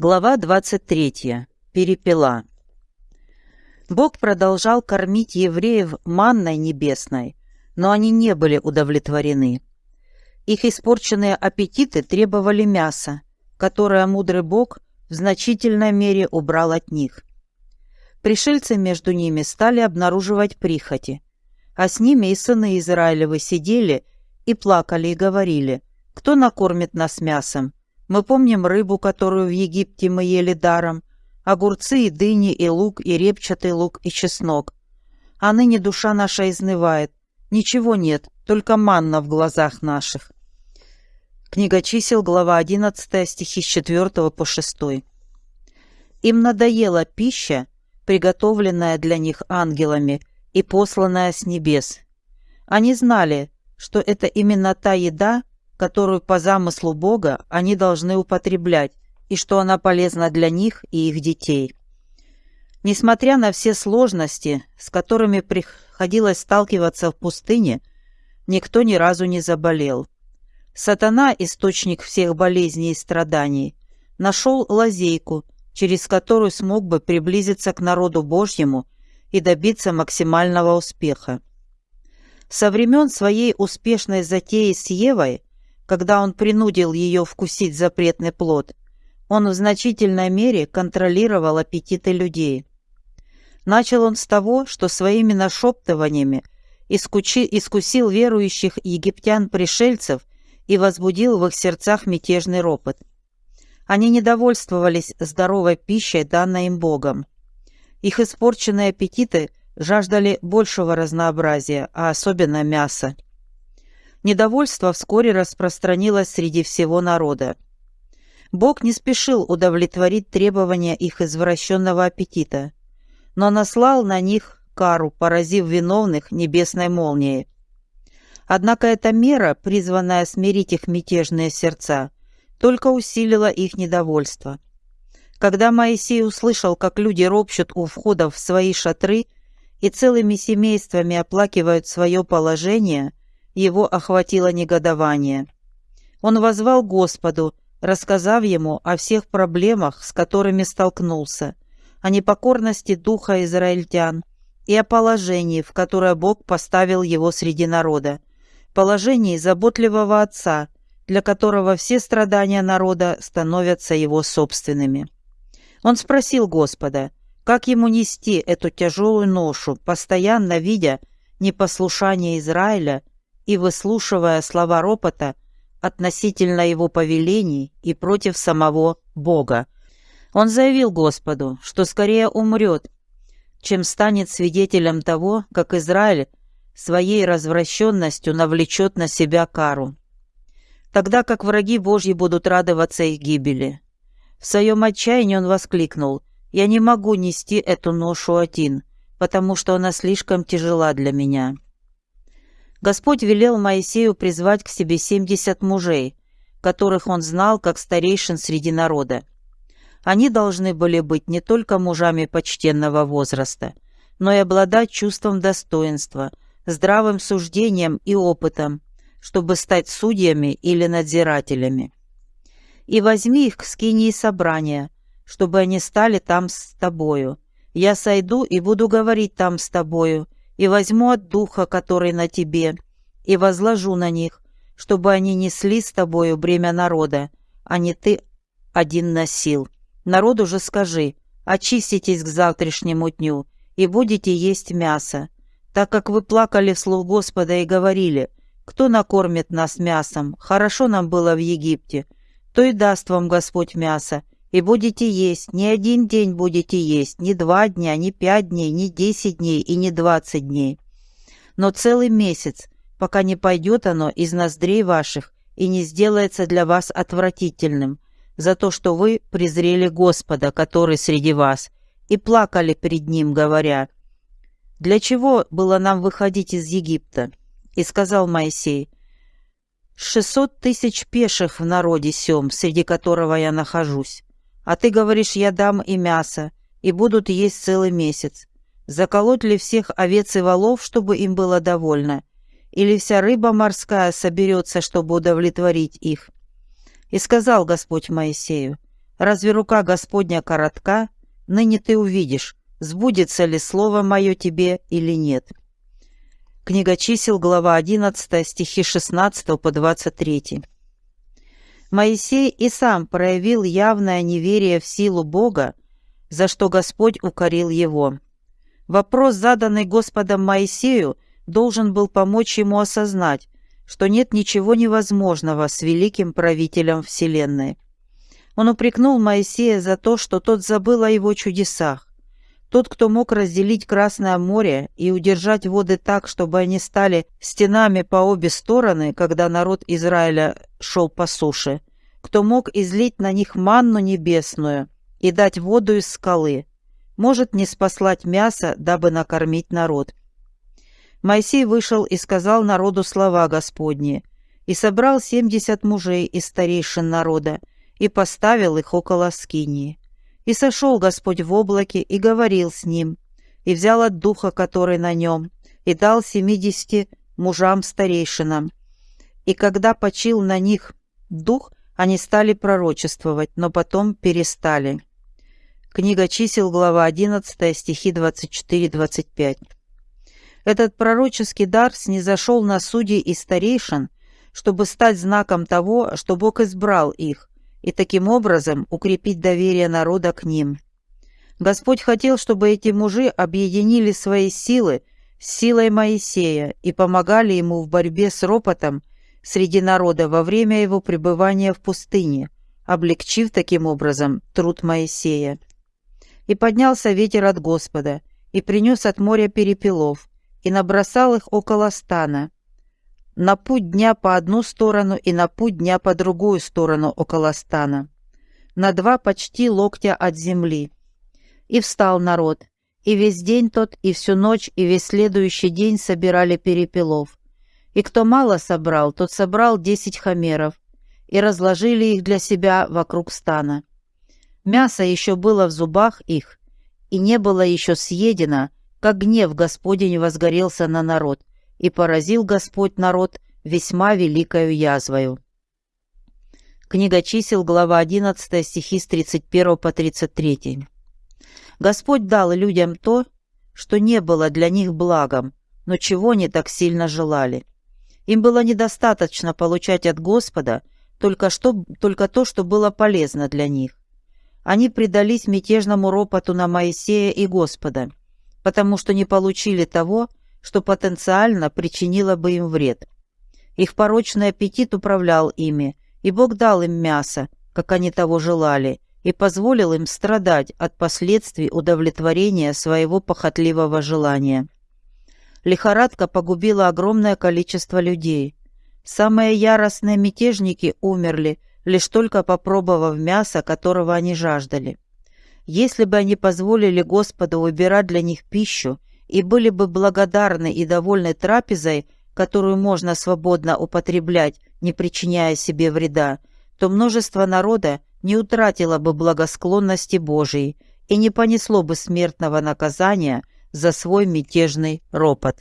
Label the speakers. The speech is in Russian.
Speaker 1: Глава 23. Перепела. Бог продолжал кормить евреев манной небесной, но они не были удовлетворены. Их испорченные аппетиты требовали мяса, которое мудрый Бог в значительной мере убрал от них. Пришельцы между ними стали обнаруживать прихоти, а с ними и сыны Израилевы сидели и плакали и говорили, кто накормит нас мясом, мы помним рыбу, которую в Египте мы ели даром, огурцы и дыни, и лук, и репчатый лук, и чеснок. А ныне душа наша изнывает. Ничего нет, только манна в глазах наших. Книга чисел, глава 11, стихи с 4 по 6. Им надоела пища, приготовленная для них ангелами и посланная с небес. Они знали, что это именно та еда, которую по замыслу Бога они должны употреблять, и что она полезна для них и их детей. Несмотря на все сложности, с которыми приходилось сталкиваться в пустыне, никто ни разу не заболел. Сатана, источник всех болезней и страданий, нашел лазейку, через которую смог бы приблизиться к народу Божьему и добиться максимального успеха. Со времен своей успешной затеи с Евой когда он принудил ее вкусить запретный плод, он в значительной мере контролировал аппетиты людей. Начал он с того, что своими нашептываниями искучи, искусил верующих египтян-пришельцев и возбудил в их сердцах мятежный ропот. Они недовольствовались здоровой пищей, данной им Богом. Их испорченные аппетиты жаждали большего разнообразия, а особенно мяса. Недовольство вскоре распространилось среди всего народа. Бог не спешил удовлетворить требования их извращенного аппетита, но наслал на них кару, поразив виновных небесной молнией. Однако эта мера, призванная смирить их мятежные сердца, только усилила их недовольство. Когда Моисей услышал, как люди ропщут у входов в свои шатры и целыми семействами оплакивают свое положение, его охватило негодование. Он возвал Господу, рассказав ему о всех проблемах, с которыми столкнулся, о непокорности духа израильтян и о положении, в которое Бог поставил его среди народа, положении заботливого отца, для которого все страдания народа становятся его собственными. Он спросил Господа, как ему нести эту тяжелую ношу, постоянно видя непослушание Израиля и выслушивая слова ропота относительно его повелений и против самого Бога. Он заявил Господу, что скорее умрет, чем станет свидетелем того, как Израиль своей развращенностью навлечет на себя кару. Тогда как враги Божьи будут радоваться их гибели. В своем отчаянии он воскликнул, «Я не могу нести эту ношу один, потому что она слишком тяжела для меня». Господь велел Моисею призвать к себе семьдесят мужей, которых он знал как старейшин среди народа. Они должны были быть не только мужами почтенного возраста, но и обладать чувством достоинства, здравым суждением и опытом, чтобы стать судьями или надзирателями. И возьми их к скинии собрания, чтобы они стали там с тобою. Я сойду и буду говорить там с тобою, и возьму от духа, который на тебе, и возложу на них, чтобы они несли с тобою бремя народа, а не ты один носил. Народу же скажи, очиститесь к завтрашнему дню, и будете есть мясо, так как вы плакали вслух Господа и говорили, кто накормит нас мясом, хорошо нам было в Египте, то и даст вам Господь мясо, и будете есть, не один день будете есть, не два дня, не пять дней, не десять дней и не двадцать дней, но целый месяц, пока не пойдет оно из ноздрей ваших и не сделается для вас отвратительным, за то, что вы презрели Господа, который среди вас, и плакали перед Ним, говоря, «Для чего было нам выходить из Египта?» И сказал Моисей, «Шестьсот тысяч пеших в народе сем, среди которого я нахожусь. А ты говоришь, я дам и мясо, и будут есть целый месяц. Заколоть ли всех овец и волов, чтобы им было довольно? Или вся рыба морская соберется, чтобы удовлетворить их?» И сказал Господь Моисею, Разве рука Господня коротка? Ныне ты увидишь, сбудется ли слово мое тебе или нет». Книга чисел, глава 11, стихи 16 по 23. Моисей и сам проявил явное неверие в силу Бога, за что Господь укорил его. Вопрос, заданный Господом Моисею, должен был помочь ему осознать, что нет ничего невозможного с великим правителем Вселенной. Он упрекнул Моисея за то, что тот забыл о его чудесах. Тот, кто мог разделить Красное море и удержать воды так, чтобы они стали стенами по обе стороны, когда народ Израиля шел по суше, кто мог излить на них манну небесную и дать воду из скалы, может не спаслать мясо, дабы накормить народ. Моисей вышел и сказал народу слова Господни, и собрал семьдесят мужей из старейшин народа, и поставил их около скинии. И сошел Господь в облаке и говорил с ним, и взял от духа, который на нем, и дал семидесяти мужам-старейшинам. И когда почил на них дух, они стали пророчествовать, но потом перестали. Книга чисел, глава 11, стихи 24-25. Этот пророческий дар снизошел на судей и старейшин, чтобы стать знаком того, что Бог избрал их, и таким образом укрепить доверие народа к ним. Господь хотел, чтобы эти мужи объединили свои силы с силой Моисея и помогали ему в борьбе с ропотом среди народа во время его пребывания в пустыне, облегчив таким образом труд Моисея. И поднялся ветер от Господа, и принес от моря перепелов, и набросал их около стана, на путь дня по одну сторону и на путь дня по другую сторону около стана, на два почти локтя от земли. И встал народ, и весь день тот, и всю ночь, и весь следующий день собирали перепелов. И кто мало собрал, тот собрал десять хамеров, и разложили их для себя вокруг стана. Мясо еще было в зубах их, и не было еще съедено, как гнев Господень возгорелся на народ, и поразил Господь народ весьма великою язвою». Книга чисел, глава 11, стихи с 31 по 33. Господь дал людям то, что не было для них благом, но чего они так сильно желали. Им было недостаточно получать от Господа только, что, только то, что было полезно для них. Они предались мятежному ропоту на Моисея и Господа, потому что не получили того, что потенциально причинило бы им вред. Их порочный аппетит управлял ими, и Бог дал им мясо, как они того желали, и позволил им страдать от последствий удовлетворения своего похотливого желания. Лихорадка погубила огромное количество людей. Самые яростные мятежники умерли, лишь только попробовав мясо, которого они жаждали. Если бы они позволили Господу выбирать для них пищу и были бы благодарны и довольны трапезой, которую можно свободно употреблять, не причиняя себе вреда, то множество народа не утратило бы благосклонности Божией и не понесло бы смертного наказания за свой мятежный ропот.